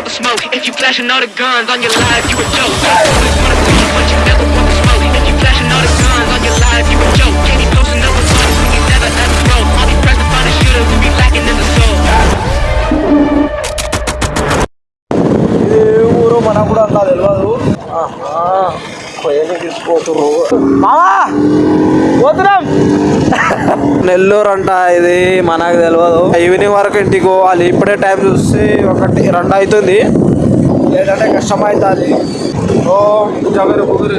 If you flashing all the guns on your life, you a joke. Wanna but you never smoke. If you flashing all the guns on your life, you a joke. Can't be posting when you find a shooter who be lacking in the soul. తీసుకుపోతుర్రు మామా పోతున్నాం. నెల్లూరు అంట ఇది మనకు తెలియదు evening వరకు ఇంటికి పోవాలి. ఇప్పుడే టైం చూస్తే ఒకటి రెండు అవుతుంది లేదంటే కష్టం అవుతుంది ఓ కుదురు.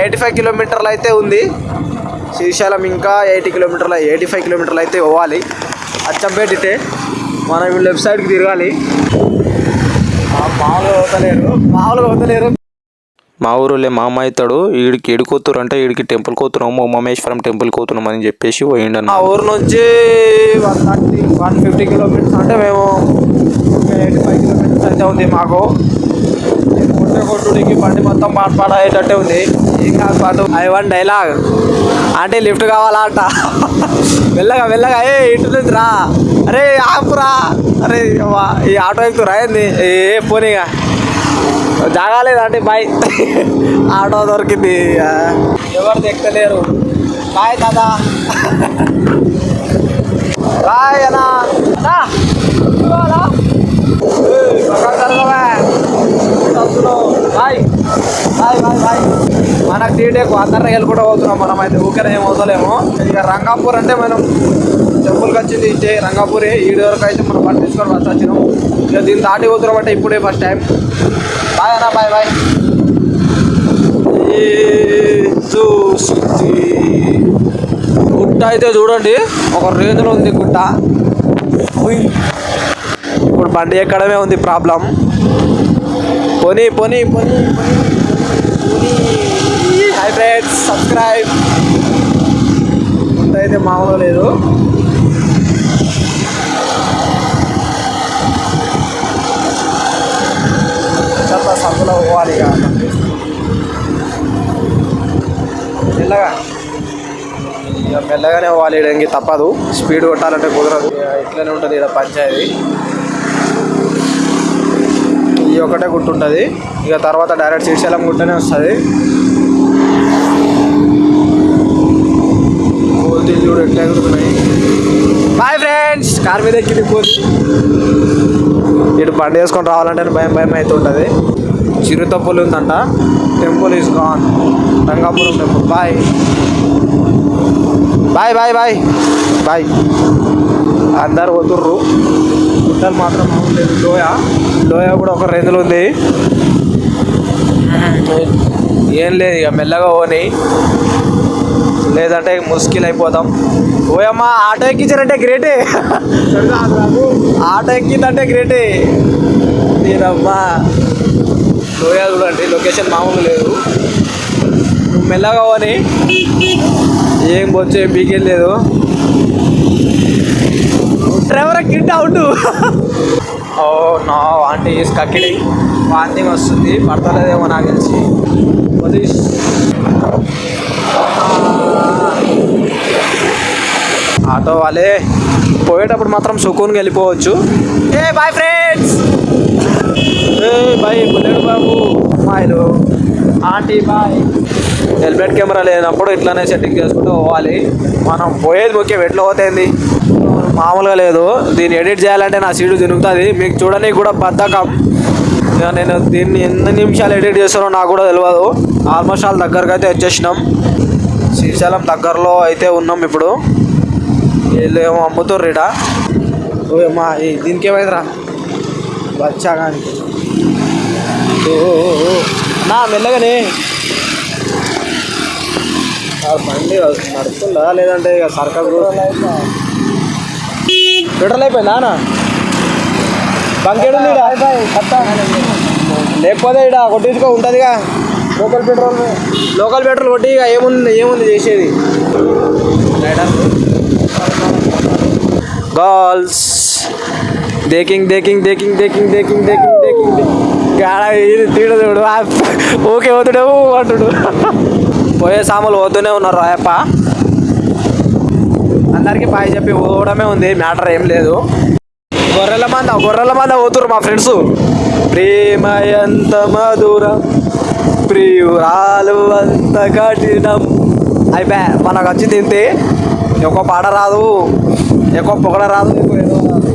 ఎయిటీ ఫైవ్ కిలోమీటర్లు అయితే ఉంది. శ్రీశైలం ఇంకా ఎయిటీ కిలోమీటర్లు ఎయిటీ ఫైవ్ కిలోమీటర్లు అయితే పోవాలి. అచ్చంపేట మనం లెఫ్ట్ సైడ్కి తిరగాలి. మామూలుగా పోతలేరు మామూలుగా పోతలేరు మా ఊరులే మా అమ్మ అవుతాడు ఈడికి ఏడు కోతురు అంటే ఈడికి టెంపుల్ కోతున్నాము ఉమామేశ్వరం టెంపుల్ కోతున్నాం అని చెప్పేసి పోయిండు మా ఊరు నుంచి one thirty one fifty kilometres అంటే మేము ఎయిటీ ఫైవ్ కిలోమీటర్స్ అయితే ఉంది మాకు. కొట్టుడికి బండి మొత్తం పాట పాట అయ్యేటట్టే ఉంది ఇంకా పాటు. ఐ వన్ డైలాగ్. అంటే లిఫ్ట్ కావాలా అంట. వెళ్ళగా వెళ్ళగా ఏ ఇటు నుంచి రా. అరే ఆపురా. అరే ఈ ఆటో ఎక్కుతురా ఏంది? ఏ పోనీగా జాగాలేదంటే బాయ్. ఆటో దొరికింది ఎవరు ఎక్కలేరు బాయ్ దాదా బాయ్ అన్నా. వస్తున్నావు. బాయ్ బాయ్ బాయ్ బాయ్ మనకు టీటేకు అందరిని వెళ్ళుకుంటూ పోతున్నాం మనం అయితే ఊరికే ఏం అవుతలేము ఇక రంగాపూర్ అంటే మనం టెంపుల్కి వచ్చింది ఇచ్చే రంగాపూరే ఈడు వరకు అయితే మనం బండి తీసుకొని వచ్చి వచ్చినాం. ఇక దీన్ని దాటి పోతున్నాం అంటే ఇప్పుడే ఫస్ట్ టైం బాయ్ అన్న బాయ్ బాయ్. గుట్ట అయితే చూడండి. ఒక రేంజ్లో ఉంది గుట్ట. ఇప్పుడు బండి ఎక్కడమే ఉంది ప్రాబ్లం. పోనీ పోనీ పోనీ హై ఫ్రెండ్స్ సబ్స్క్రైబ్ ఉంటైతే అయితే మామూలు లేదు. చాలా సందులో పోవాలి ఇక. మెల్లగా. ఇక మెల్లగానే పోవాలి ఈడ ఇంక తప్పదు. స్పీడ్ కొట్టాలంటే కుదరదు. ఇక ఇట్లనే ఉంటుంది ఇక్కడ పంచాయతీ. ఇది ఒకటే గుర్తుంటుంది. ఉంటుంది ఇక తర్వాత డైరెక్ట్ శ్రీశైలం గుట్టనే వస్తుంది. కోతులు చూడు ఎట్లా ఎగురుతున్నాయి. బాయ్ ఫ్రెండ్స్ కార్ మీద ఎక్కింది కోతి ఇటు బండి వేసుకొని రావాలంటే భయం భయం అవుతుంటుంది. చిరుతప్పులు ఉందంట. Temple is gone Rangapuram temple bye bye bye bye bye అందరు పోతుర్రు. గుట్టలు మాత్రం బాగుండేది లేదు. లోయ. లోయ కూడా ఒక రేంజ్లో ఉంది. ఏం లేదు ఇక మెల్లగా పోని. లేదంటే ముస్కిల్ అయిపోతాం. ఓయమ్మ ఆటో ఎక్కించారంటే గ్రేటే ఆటో ఎక్కిందంటే గ్రేటే నేనమ్మా లోయ చూడండి లొకేషన్ మామూలు లేదు. మెల్లగా పోని. ఏం బొచ్చే పీకేం లేదు. డ్రైవర్ కిట్ అవుట్ ఓ నా ఆంటీ ఈస్ కక్కిడి వాంతింగ్ వస్తుంది పడతలేదేమో నాకు తెలిసి. ఆటో వాళ్ళే పోయేటప్పుడు మాత్రం సుకూన్గా వెళ్ళిపోవచ్చు. ఏ బాయ్ ఫ్రెండ్స్ ఏ బాయ్ బుల్లెడు బాబు. అమ్మాయిలు ఆంటీ బాయ్ హెల్మెట్ కెమెరా లేనప్పుడు ఇట్లానే సెట్టింగ్ చేసుకుంటూ పోవాలి. మనం పోయేది ముఖ్యం ఎట్లా పోతుంది మామూలుగా లేదు. దీన్ని ఎడిట్ చేయాలంటే నా సీడు తిరుగుతుంది. మీకు చూడడానికి కూడా బద్ధకం. ఇక నేను దీన్ని ఎన్ని నిమిషాలు ఎడిట్ చేస్తానో నాకు కూడా తెలియదు ఆల్మోస్ట్ ఆల్ దగ్గరకు అయితే వచ్చేసినాం. శ్రీశైలం దగ్గరలో అయితే ఉన్నాం ఇప్పుడు. వీళ్ళు ఏమో అమ్ముతుర్రు ఇట ఓయమ్మా దీనికి ఏమైందిరా? వచ్చా కానీ నా. మెల్లగానే బండి నడుస్తుందా? లేదంటే ఇక సర్కల్ పెట్రోల్ అయిపోయిందా అన్న బంకేడు లేకపోతే ఇక్కడ కొట్టించుకో ఉంటుందిగా. లోకల్ పెట్రోల్ లోకల్ పెట్రోల్ కొట్టి ఇక ఏముంది ఏముంది చేసేది? గర్ల్స్ దేకింగ్ దేకింగ్ దేకింగ్ దేకింగ్ దేకింగ్ దేకింగ్ దేకింగ్ గాడ ఇది తీడదుడు ఓకే పోతుడే అంటుడు. పోయే సాములు పోతూనే ఉన్నారు రాయప్ప. అందరికీ బాయ్ చెప్పి పోవడమే ఉంది మ్యాటర్ ఏం లేదు. గొర్రెల మంద గొర్రెల మంద పోతురు మా ఫ్రెండ్స్. ప్రేమ ఎంత మధురం ప్రియురాలు అంత కఠినం. అయిపోయా మనకు వచ్చి తింటే ఎక్కువ పాట రాదు ఎక్కువ పొగడ రాదు ఎక్కువ ఏదో రాదు.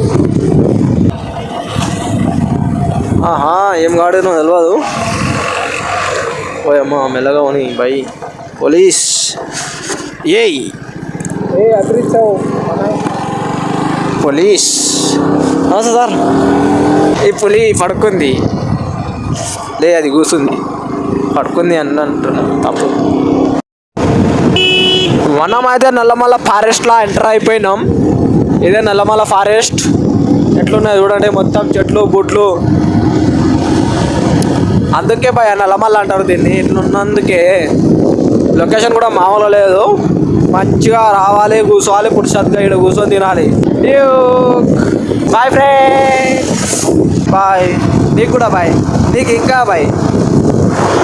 ఆహా ఏం కాడేనో తెలియదు ఓయమ్మ మెల్లగా ఉని బై. పోలీస్. ఏయ్! పోలీస్. నమస్తే సార్. ఈ పులి పడుకుంది. లే అది కూర్చుంది పడుకుంది అని అంటున్నాను తప్పు. మనం అయితే నల్లమల్ల ఫారెస్ట్లో ఎంటర్ అయిపోయినాం. ఇదే నల్లమల్ల ఫారెస్ట్. ఎట్లున్నాయి చూడండి మొత్తం చెట్లు బుట్లు అందుకే భయ నల్లమల్ల అంటారు దీన్ని. ఇట్లున్నందుకే లొకేషన్ కూడా మామూలు లేదు. మంచిగా రావాలి కూర్చోవాలి పురుషత్గా ఇక్కడ కూర్చొని తినాలి. బాయ్ ఫ్రెండ్ బాయ్ నీకు కూడా బాయ్ నీకు ఇంకా బాయ్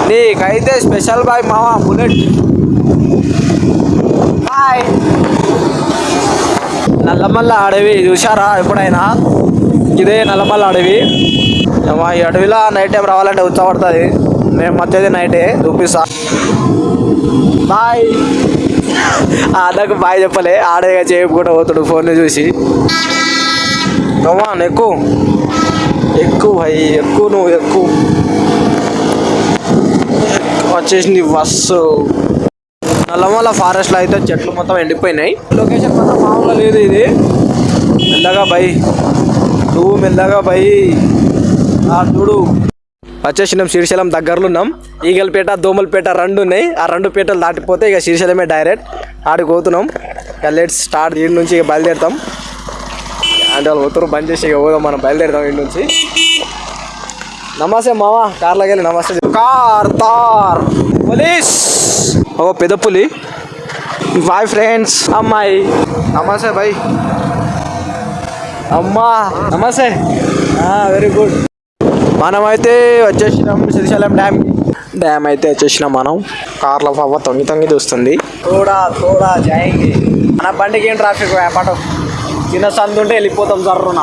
నీకైతే స్పెషల్ బాయ్ మావా బుల్లెట్ బాయ్ నల్లమల్ల అడవి చూసారా ఎప్పుడైనా? ఇదే నల్లమల్ల అడవి. ఈ అడవిలో నైట్ టైం రావాలంటే ఉత్సాహపడుతుంది. మేము మధ్యది నైటే చూపిస్తాను బాయ్. నాకు బాయ్ చెప్పలే. ఆడేగా చేయకుండా పోతాడు ఫోన్ చూసి. కమాన్ ఎక్కువ ఎక్కువ భయ్ ఎక్కువ నువ్వు ఎక్కువ వచ్చేసింది బస్సు. నల్లమల్ల ఫారెస్ట్లో అయితే చెట్లు మొత్తం ఎండిపోయినాయి. లొకేషన్ మాత్రం మామూలుగా లేదు ఇది. మెల్లగా బై నువ్వు మెల్లగా బై ఆ చూడు. వచ్చేసినాం శ్రీశైలం దగ్గరలో ఉన్నాం. ఈగలపేట దోమలపేట రెండు ఉన్నాయి. ఆ రెండు పేటలు దాటిపోతే ఇక శ్రీశైలమే డైరెక్ట్ ఆడికి పోతున్నాం. ఇక లెట్స్ స్టార్ట్ దీని నుంచి ఇక బయలుదేరుతాం. అంటే వాళ్ళు పోతారు బంద్ చేసి ఇక పోదాం మనం బయలుదేరుతాం ఇంటి నుంచి. నమస్తే మావా కార్లోకి వెళ్ళి నమస్తే కార్ తార్ పోలీస్. ఓ పెద్ద పులి. Bye friends. అమ్మాయి. నమస్తే బాయ్. అమ్మా నమస్తే. వెరీ గుడ్ మనమైతే వచ్చేసినాం శ్రీశైలం డ్యామ్ డ్యామ్ అయితే వచ్చేసినాం మనం. కార్లో పవ్వ తొంగి తొంగి చూస్తుంది. తోడా తోడా జాయింగ్. మన బండికి ఏం ట్రాఫిక్ పాట చిన్న సందు ఉంటే వెళ్ళిపోతాం జర్రున.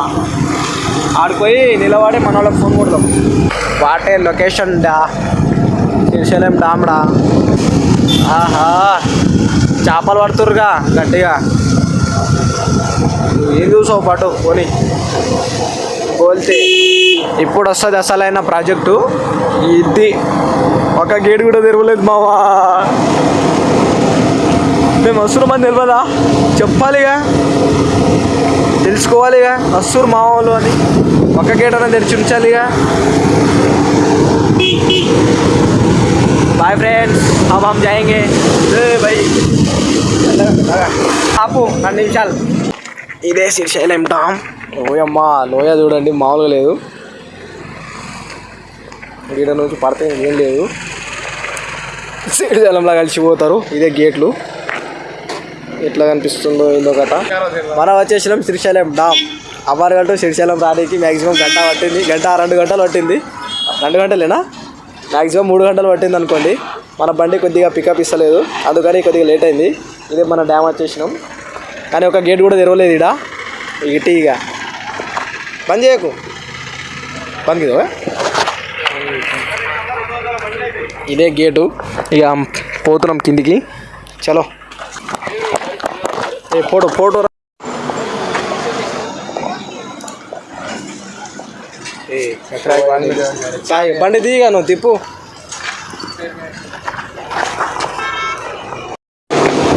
ఆడిపోయి నిలబడి మన వాళ్ళకి ఫోన్ కొడతాం వాటే లొకేషన్ డా. శ్రీశైలం డామ్డా ఆహా. చేపలు పడుతురుగా గట్టిగా. ఏం చూసావు పాటు? పోనీ. పోల్తే ఇప్పుడు వస్తుంది అసలైన ప్రాజెక్టు ఇది ఒక గేట్ కూడా తెరవలేదు మావా మేము వస్తున్న మంది తెలియదా చెప్పాలిగా తెలుసుకోవాలిగా వస్తురు మామూలు అని ఒక గేట్ అనేది తెరిచి ఉంచాలిగా బాయ్ ఫ్రెండ్స్ अब हम जाएंगे ఏ भाई ఆపు రెండు నిమిషాలు ఇదే శ్రీశైలం డామ్ లోయమ్మ లోయ చూడండి మామూలుగా లేదు. ఈడ నుంచి పడితే ఏం లేదు. శ్రీశైలంలో కలిసిపోతారు ఇదే గేట్లు. ఎట్లా కనిపిస్తుందో ఏందో కథ. మనం వచ్చేసినాం శ్రీశైలం డామ్. అవ్వారు గంట శ్రీశైలం రానికి మ్యాక్సిమం గంట పట్టింది. గంట రెండు గంటలు పట్టింది. రెండు గంటలేనా? మ్యాక్సిమం మూడు గంటలు పట్టింది అనుకోండి. మన బండి కొద్దిగా పికప్ ఇస్తలేదు. అందుకని కొద్దిగా లేట్ అయింది. ఇదే మన డ్యామ్ వచ్చేసినాం. కానీ ఒక గేట్ కూడా తెరవలేదు ఇడ ఇటు ఇక బంద్ చేయకు. బంద్ ఇదే గేటు. ఇక పోతున్నాం కిందికి. చలో. ఏ ఫోటో ఫోటో బండి. దిగా నువ్వు తిప్పు.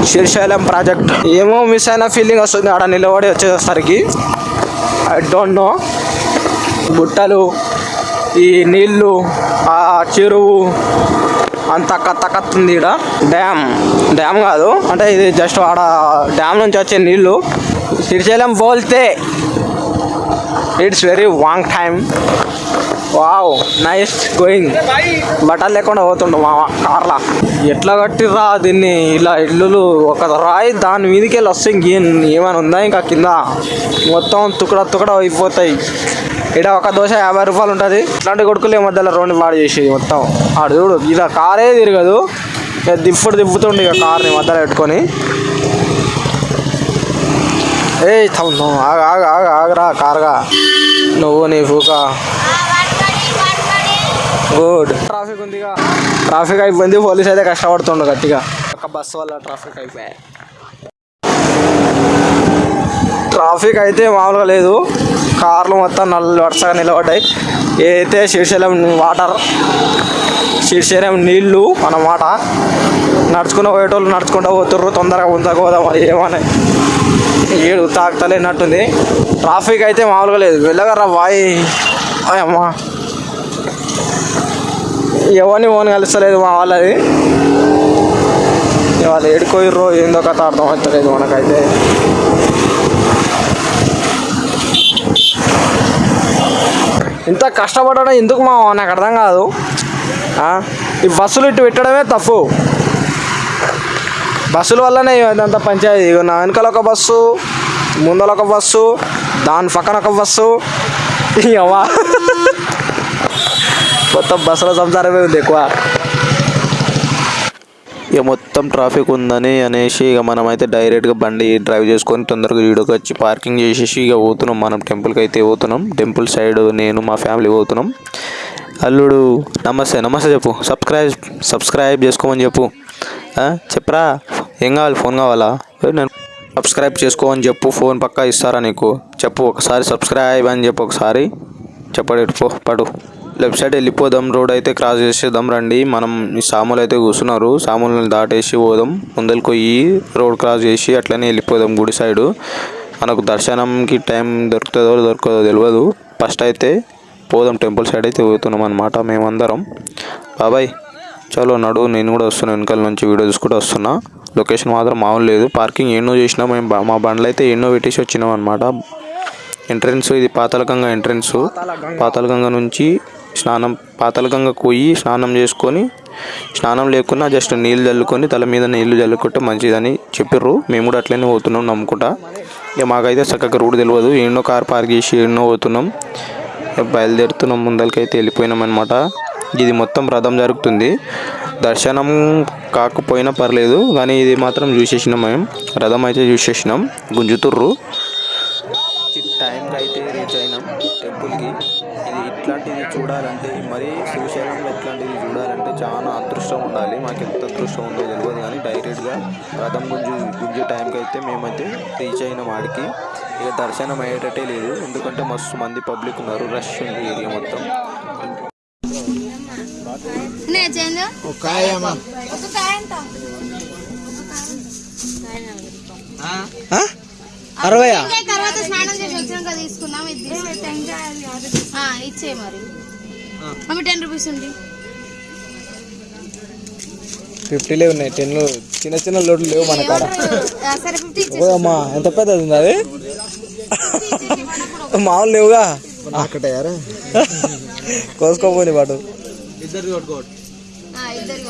శ్రీశైలం ప్రాజెక్ట్. ఏమో మిస్ అయిన ఫీలింగ్ వస్తుంది. ఆడ నిలబడి వచ్చేసరికి. ఐ డోంట్ నో గుట్టలు ఈ నీళ్ళు ఆ చెరువు అంత కత్త కత్త ఇక్కడ డ్యామ్ డ్యామ్ కాదు. అంటే ఇది జస్ట్ ఆడ డ్యామ్ నుంచి వచ్చే నీళ్ళు. Srisailam పోల్తే it's very long time wow nice going బట్టలు లేకుండా పోతుండు మా కార్లా. ఎట్లా కట్టిర్రా దీన్ని? ఇలా ఇల్లులు ఒక రాయి దాని మీదకి వెళ్ళి వస్తే ఏమైనా ఉందా ఇంకా కింద? మొత్తం తుకడ తుకడ అయిపోతాయి. ఇక్కడ ఒక దోశ యాభై రూపాయలు ఉంటుంది. ఇట్లాంటి కొడుకులు ఈ మధ్యలో రోడ్డు పాడు చేసేది మొత్తం. ఆడు చూడు ఇలా కారే తిరగదు. ఇక దిప్పుడు దిప్పుతుండే ఇక కార్ని మధ్యలో పెట్టుకొని. ఏ ఆగ ఆగ ఆగ ఆగరా కార్గా. నువ్వు నీ ఫూకా. గుడ్ ట్రాఫిక్ ఉందిగా. ట్రాఫిక్ అయిపోయింది పోలీస్ అయితే కష్టపడుతుండు గట్టిగా. ఒక బస్సు వల్ల ట్రాఫిక్ అయిపోయాయి. ట్రాఫిక్ అయితే మామూలుగా లేదు. కార్లు మొత్తం నల్ల వరుసగా నిలబడ్డాయి. ఏదైతే శ్రీశైలం వాటర్ శ్రీశైలం నీళ్ళు అన్నమాట నడుచుకుని పోయేటోళ్ళు నడుచుకుంటూ పోతుర్రు తొందరగా ఉంచక పోదాం ఏమని. ఏడు తాకుతలేనట్టుంది. ట్రాఫిక్ అయితే మామూలుగా లేదు. వెళ్ళగరా బాయ్? అమ్మా ఎవరిని ఓన్ కలుస్తలేదు మా వాళ్ళది. వాళ్ళు ఏడుకోయిర్రో ఏందో కథ అర్థం అవుతలేదు మనకైతే. ఇంత కష్టపడడం ఎందుకు మా నాకు అర్థం కాదు. ఈ బస్సులు ఇటు పెట్టడమే తప్పు. బస్సుల వల్లనే ఇదంతా పంచాయతీ. నా వెనకాల ఒక బస్సు ముందర ఒక బస్సు దాని పక్కన ఒక బస్సు. అవ్వా మొత్తం బస్సుల సంసారమే ఉంది ఎక్కువ. ఇక మొత్తం ట్రాఫిక్ ఉందని అనేసి ఇక మనమైతే డైరెక్ట్గా బండి డ్రైవ్ చేసుకొని తొందరగా ఈడకి వచ్చి పార్కింగ్ చేసేసి ఇక పోతున్నాం. మనం టెంపుల్కి అయితే పోతున్నాం. టెంపుల్ సైడ్ నేను మా ఫ్యామిలీ పోతున్నాం. అల్లుడు నమస్తే నమస్తే చెప్పు. సబ్స్క్రైబ్ సబ్స్క్రైబ్ చేసుకోమని చెప్పు. చెప్పరా? ఏం కావాలి? ఫోన్ కావాలా? నేను సబ్స్క్రైబ్ చేసుకోమని చెప్పు. ఫోన్ పక్కా ఇస్తారా నీకు? చెప్పు ఒకసారి సబ్స్క్రైబ్ అని చెప్పు ఒకసారి. చెప్పడు పో పడు. లెఫ్ట్ సైడ్ వెళ్ళిపోదాం రోడ్ అయితే క్రాస్ చేసేద్దాం రండి. మనం సాములు అయితే కూర్చున్నారు. సాములను దాటేసి పోదాం. ముందరికి పోయి రోడ్ క్రాస్ చేసి అట్లనే వెళ్ళిపోదాం గుడి సైడు. మనకు దర్శనంకి టైం దొరుకుతుందో దొరకదో తెలియదు ఫస్ట్ అయితే పోదాం టెంపుల్ సైడ్ అయితే పోతున్నాం అనమాట మేమందరం. బాబాయ్ చలో నడు నేను కూడా వస్తున్నా. వెనకాల నుంచి వీడియో చూసుకుంటూ వస్తున్నా. లొకేషన్ మాత్రం మామూలు లేదు. పార్కింగ్ ఎన్నో చేసినా మేము మా బండ్లు అయితే ఎన్నో పెట్టేసి వచ్చినాం అనమాట ఎంట్రన్స్ ఇది పాతాళగంగ ఎంట్రన్స్. పాతాళగంగ నుంచి స్నానం పాతాళగంగకు పోయి స్నానం చేసుకొని స్నానం లేకున్నా జస్ట్ నీళ్ళు చల్లుకొని తల మీద నీళ్ళు చల్లుకుంటే మంచిదని చెప్పిర్రు. మేము కూడా అట్లనే పోతున్నాం నమ్ముకుంటా. ఇక మాకైతే చక్కగా రూట్ తెలియదు ఎన్నో కార్ పార్క్ చేసి ఎన్నో పోతున్నాం. బయలుదేరుతున్నాం ముందరికైతే వెళ్ళిపోయినాం అనమాట ఇది మొత్తం రథం జరుగుతుంది. దర్శనం కాకపోయినా పర్లేదు కానీ ఇది మాత్రం చూసేసినాం మేము. రథం అయితే చూసేసినాం గుంజుతుర్రు. టైంకి అయితే రీచ్ అయినాం. ఇది ఇట్లాంటిది చూడాలంటే మరీ శ్రీశైలంలో ఇట్లాంటిది చూడాలంటే చాలా అదృష్టం ఉండాలి. మాకు ఎంత అదృష్టం ఉందో తెలియదు కానీ డైరెక్ట్గా రథం గుంజు గుంజే టైంకి అయితే మేమైతే రీచ్ అయినాం ఆడికి ఇక దర్శనం అయ్యేటట్టే లేదు. ఎందుకంటే మస్తు మంది పబ్లిక్ ఉన్నారు. రష్ ఉంది ఏరియా మొత్తం. ఒక అరవై తర్వాత స్నానం చేసి వచ్చినాక తీసుకుందాం. ఇది తీసుకో. ఆ, ఇచ్చే మరి. మమ్మీ టెన్ రూపీస్ ఉంది. ఫిఫ్టీలే ఉన్నాయి. టెన్లు చిన్న చిన్న లోడ్లు లేవు మన కాడ. అమ్మా ఎంత పెద్దది ఉంది అది? మామూలు లేవుగా? కోసుకోపోని పాటు. ఆ, ఇద్దరికి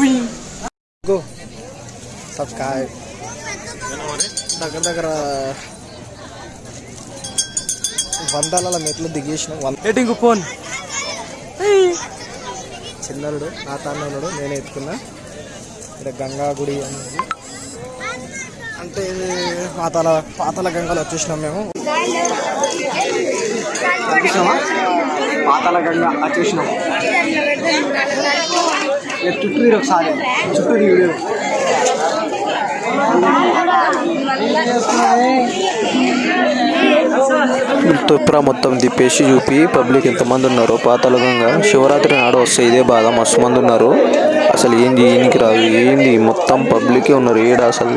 ఉన్నాం సబ్స్క్రైబ్. దగ్గర దగ్గర వందల మెట్లు దిగేసినాం. Eating phone? చిన్నరుడు నా తన్నుడు నేనే ఎత్తుకున్నా. ఇక్కడ గంగా గుడి అనేది. అంటే పాతాల పాతాల గంగలో వచ్చేసినాం మేము. పాతాల గంగ వచ్చేసినాం. చుట్టూ ఒకసారి. చుట్టూ వీడియో. తుప్రా మొత్తం తిప్పేసి చూపి పబ్లిక్ ఎంతమంది ఉన్నారు పాతాళగంగా శివరాత్రి నాడు వస్తే ఇదే బాధ మస్తు మంది ఉన్నారు. అసలు ఏంది ఈయనకి రాదు ఏంది మొత్తం పబ్లికే ఉన్నారు. ఏడ అసలు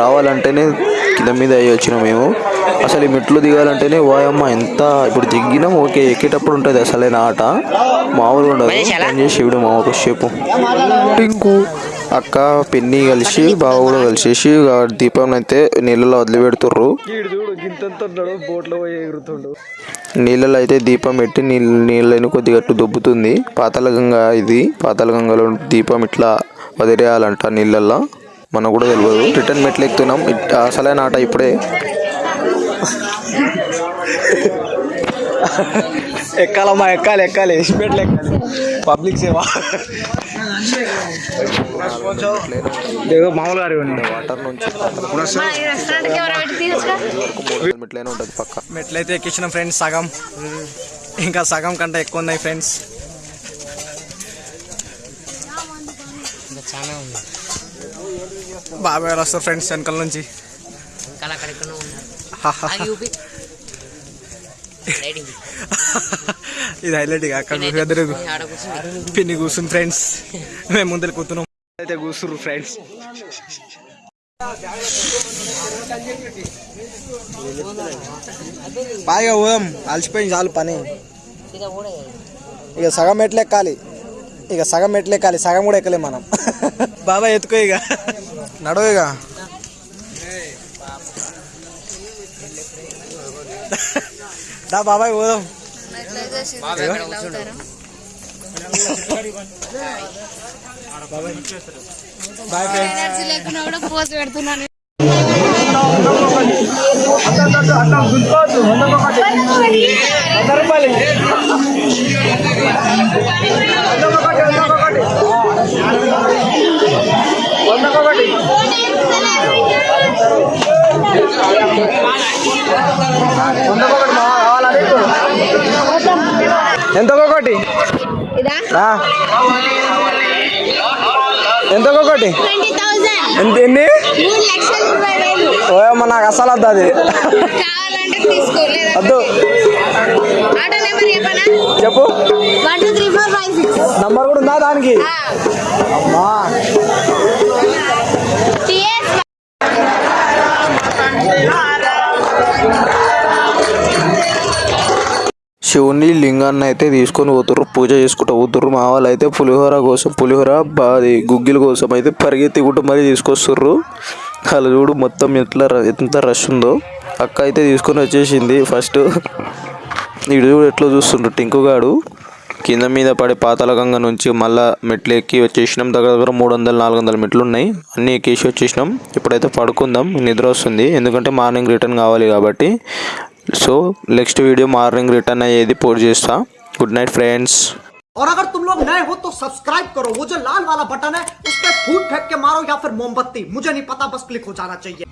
రావాలంటేనే కింద మీద అయ్యి వచ్చినాం మేము. అసలు ఈ మెట్లు దిగాలంటేనే వాయమ్మ ఎంత ఇప్పుడు దిగినాం ఓకే ఎక్కేటప్పుడు ఉంటుంది అసలైన ఆట? మామూలుగా ఉండదు. పని చేసి ఇవిడు మా ఒక షేపు టింకు. అక్క పిన్ని కలిసి బావ కూడా కలిసేసి ఇక దీపం అయితే నీళ్ళలో వదిలిపెడుతుర్రు. నీళ్ళలో అయితే దీపం పెట్టి నీళ్ళు నీళ్ళని కొద్దిగా దొబ్బుతుంది. పాతాళగంగ ఇది. పాతాళగంగలో దీపం ఇట్లా వదిలేయాలంట నీళ్ళల్లో. మనకు కూడా తెలియదు రిటర్న్ మెట్లు ఎక్కుతున్నాం. అసలైన ఆట ఇప్పుడే. ఎక్కాలమ్మా ఎక్కాలి ఎక్కాలి. ఎస్పెట్లు ఎక్కాలి పబ్లిక్ సేవ. ఏదో మామూలుగా వాటర్ నుంచి మెట్లైనా ఉంటుంది పక్క. మెట్లయితే ఎక్కించిన ఫ్రెండ్స్ సగం. ఇంకా సగం కంటే ఎక్కువ ఉన్నాయి ఫ్రెండ్స్ బాబాయ్ వస్తారు ఫ్రెండ్స్ వెనకాల నుంచి. ఇది హైలైట్ ఇక అక్కడ పిన్ని కూర్చుని ఫ్రెండ్స్ మేము ముందర కూర్చున్నాం. అయితే కూర్చుర్రు ఫ్రెండ్స్ బాగా పోదాం. అలసిపోయింది చాలు పని. ఇక సగం మెట్లు ఎక్కాలి ఇక సగం మెట్లు ఎక్కాలి సగం కూడా ఎక్కలేం మనం. బాబా ఎత్తుకో ఇక. నడవ ఇక. దా బాబాయ్ పోదాం. బాయ్ ఫ్రెండ్స్ ఎనర్జీ లేకుండా కూడా పోస్ట్ పెడుతున్నాను. ఎంత ఒకటి ఎంత ఒకటి ఎంత ఎన్ని? ఓయమ్మ నాకు అసలు వద్దు అది. వద్దు. చెప్పు. నంబర్ కూడా ఉందా దానికి? అమ్మా. శివుని లింగాన్ని అయితే తీసుకొని పోతుర్రు పూజ చేసుకుంటూ పోతుర్రు. మా వాళ్ళు అయితే పులిహోర కోసం పులిహోర బాది గుగ్గిల కోసం అయితే పరిగెత్తుకుంటూ మరీ తీసుకొస్తుర్రు. వాళ్ళు చూడు మొత్తం ఎట్లా ర- ఎంత రష్ ఉందో. అక్క అయితే తీసుకొని వచ్చేసింది ఫస్ట్ ఇడు చూడు ఎట్లా చూస్తుండ్రు టింకుగాడు కింద మీద పడే పాతాళగంగ నుంచి మళ్ళా మెట్లు ఎక్కి వచ్చేసినాం. దగ్గర దగ్గర మూడు వందలు నాలుగు వందల మెట్లు ఉన్నాయి. అన్నీ ఎక్కేసి వచ్చేసినాం. ఇప్పుడైతే పడుకుందాం నిద్ర వస్తుంది. ఎందుకంటే మార్నింగ్ రిటర్న్ కావాలి కాబట్టి. so next video morning return అయ్యేది పోస్ట్ చేస్తా గుడ్ నైట్ ఫ్రెండ్స్ और अगर तुम लोग नए हो तो सब्सक्राइब करो वो जो लाल वाला बटन है उस पर फूट फेंक के मारो या फिर मोमबत्ती मुझे नहीं पता बस क्लिक हो जाना चाहिए